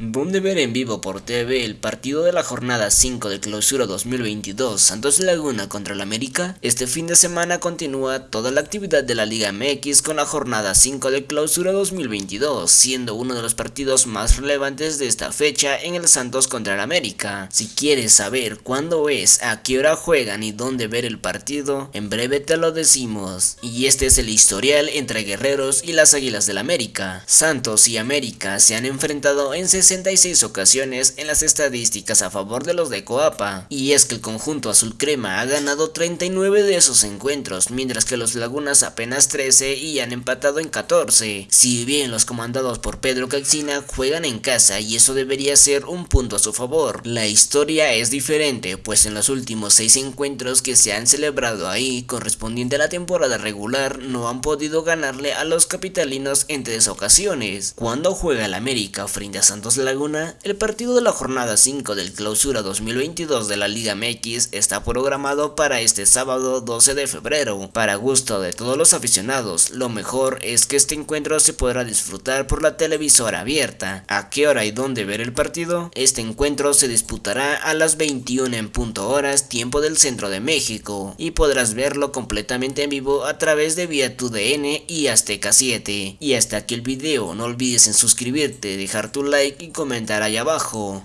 Boom de ver en vivo por TV el partido de la jornada 5 de clausura 2022 Santos Laguna contra el América. Este fin de semana continúa toda la actividad de la Liga MX con la jornada 5 de clausura 2022, siendo uno de los partidos más relevantes de esta fecha en el Santos contra el América. Si quieres saber cuándo es, a qué hora juegan y dónde ver el partido, en breve te lo decimos. Y este es el historial entre Guerreros y las Águilas del América. Santos y América se han enfrentado en 66 ocasiones en las estadísticas a favor de los de Coapa, y es que el conjunto azul crema ha ganado 39 de esos encuentros, mientras que los Lagunas apenas 13 y han empatado en 14. Si bien los comandados por Pedro Caixina juegan en casa y eso debería ser un punto a su favor, la historia es diferente, pues en los últimos 6 encuentros que se han celebrado ahí, correspondiente a la temporada regular, no han podido ganarle a los capitalinos en tres ocasiones. Cuando juega el América frente a Santos Laguna, el partido de la jornada 5 del clausura 2022 de la Liga MX está programado para este sábado 12 de febrero. Para gusto de todos los aficionados, lo mejor es que este encuentro se podrá disfrutar por la televisora abierta. ¿A qué hora y dónde ver el partido? Este encuentro se disputará a las 21 en punto horas tiempo del centro de México y podrás verlo completamente en vivo a través de vía DN y Azteca 7. Y hasta aquí el video, no olvides en suscribirte, dejar tu like y comentar ahí abajo.